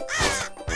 Ah!